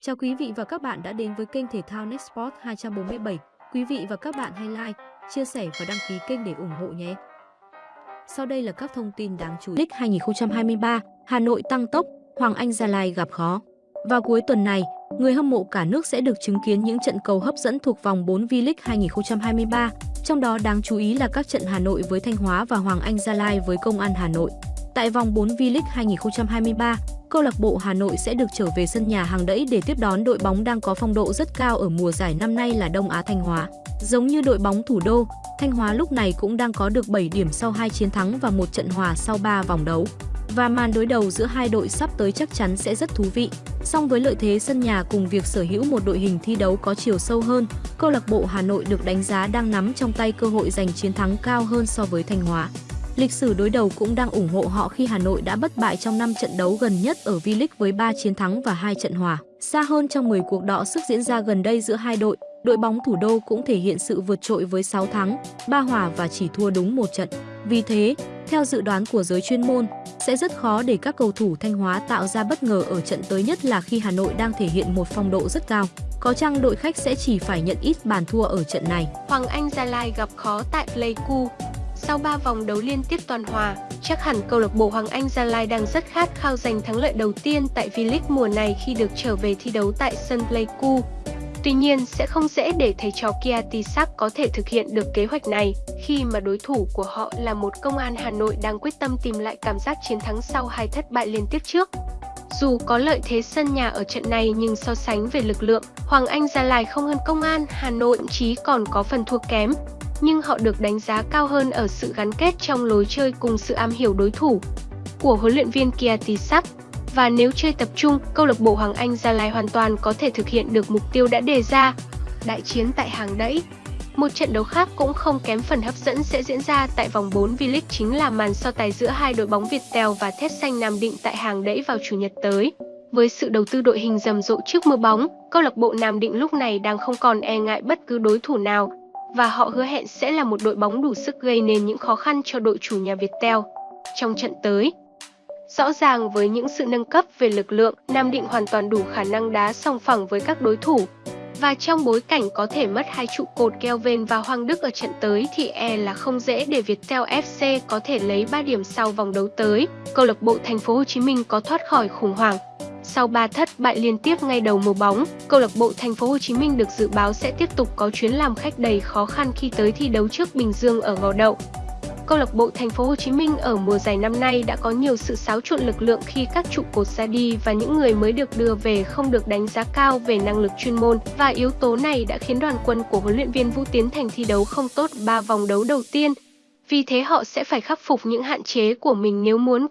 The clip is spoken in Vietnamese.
Chào quý vị và các bạn đã đến với kênh thể thao Nextport 247. Quý vị và các bạn hãy like, chia sẻ và đăng ký kênh để ủng hộ nhé. Sau đây là các thông tin đáng chú ý. League 2023, Hà Nội tăng tốc, Hoàng Anh Gia Lai gặp khó. Vào cuối tuần này, người hâm mộ cả nước sẽ được chứng kiến những trận cầu hấp dẫn thuộc vòng 4 V-League 2023, trong đó đáng chú ý là các trận Hà Nội với Thanh Hóa và Hoàng Anh Gia Lai với Công an Hà Nội. Tại vòng 4 V-League 2023, câu lạc bộ Hà Nội sẽ được trở về sân nhà hàng đẫy để tiếp đón đội bóng đang có phong độ rất cao ở mùa giải năm nay là Đông Á Thanh Hóa. Giống như đội bóng thủ đô, Thanh Hóa lúc này cũng đang có được 7 điểm sau 2 chiến thắng và một trận hòa sau 3 vòng đấu. Và màn đối đầu giữa hai đội sắp tới chắc chắn sẽ rất thú vị. Song với lợi thế sân nhà cùng việc sở hữu một đội hình thi đấu có chiều sâu hơn, câu lạc bộ Hà Nội được đánh giá đang nắm trong tay cơ hội giành chiến thắng cao hơn so với Thanh Hóa. Lịch sử đối đầu cũng đang ủng hộ họ khi Hà Nội đã bất bại trong 5 trận đấu gần nhất ở V-League với 3 chiến thắng và 2 trận hòa. Xa hơn trong 10 cuộc đọ sức diễn ra gần đây giữa hai đội, đội bóng thủ đô cũng thể hiện sự vượt trội với 6 thắng, 3 hòa và chỉ thua đúng một trận. Vì thế, theo dự đoán của giới chuyên môn, sẽ rất khó để các cầu thủ Thanh Hóa tạo ra bất ngờ ở trận tới nhất là khi Hà Nội đang thể hiện một phong độ rất cao. Có chăng đội khách sẽ chỉ phải nhận ít bàn thua ở trận này. Hoàng Anh Gia Lai gặp khó tại Pleiku. Sau 3 vòng đấu liên tiếp toàn hòa, chắc hẳn câu lạc bộ Hoàng Anh Gia Lai đang rất khát khao giành thắng lợi đầu tiên tại V-League mùa này khi được trở về thi đấu tại sân Pleiku. Tuy nhiên, sẽ không dễ để thầy trò Kia Tisak có thể thực hiện được kế hoạch này, khi mà đối thủ của họ là một công an Hà Nội đang quyết tâm tìm lại cảm giác chiến thắng sau hai thất bại liên tiếp trước. Dù có lợi thế sân nhà ở trận này nhưng so sánh về lực lượng, Hoàng Anh Gia Lai không hơn công an Hà Nội thậm chí còn có phần thua kém nhưng họ được đánh giá cao hơn ở sự gắn kết trong lối chơi cùng sự am hiểu đối thủ của huấn luyện viên Kiatisak. Và nếu chơi tập trung, câu lạc bộ Hoàng Anh Gia Lai hoàn toàn có thể thực hiện được mục tiêu đã đề ra. Đại chiến tại hàng đẫy một trận đấu khác cũng không kém phần hấp dẫn sẽ diễn ra tại vòng 4 V-League chính là màn so tài giữa hai đội bóng Việt Tèo và Thép Xanh Nam Định tại hàng đẫy vào Chủ nhật tới. Với sự đầu tư đội hình rầm rộ trước mưa bóng, câu lạc bộ Nam Định lúc này đang không còn e ngại bất cứ đối thủ nào, và họ hứa hẹn sẽ là một đội bóng đủ sức gây nên những khó khăn cho đội chủ nhà Viettel trong trận tới. Rõ ràng với những sự nâng cấp về lực lượng, Nam Định hoàn toàn đủ khả năng đá song phẳng với các đối thủ. Và trong bối cảnh có thể mất hai trụ cột Kelvin và Hoàng Đức ở trận tới thì e là không dễ để Viettel FC có thể lấy 3 điểm sau vòng đấu tới. Câu lạc bộ Thành phố Hồ Chí Minh có thoát khỏi khủng hoảng sau 3 thất bại liên tiếp ngay đầu mùa bóng, câu lạc bộ Thành phố Hồ Chí Minh được dự báo sẽ tiếp tục có chuyến làm khách đầy khó khăn khi tới thi đấu trước Bình Dương ở Gò Đậu. Câu lạc bộ Thành phố Hồ Chí Minh ở mùa giải năm nay đã có nhiều sự xáo trộn lực lượng khi các trụ cột ra đi và những người mới được đưa về không được đánh giá cao về năng lực chuyên môn và yếu tố này đã khiến đoàn quân của huấn luyện viên Vũ Tiến Thành thi đấu không tốt 3 vòng đấu đầu tiên. Vì thế họ sẽ phải khắc phục những hạn chế của mình nếu muốn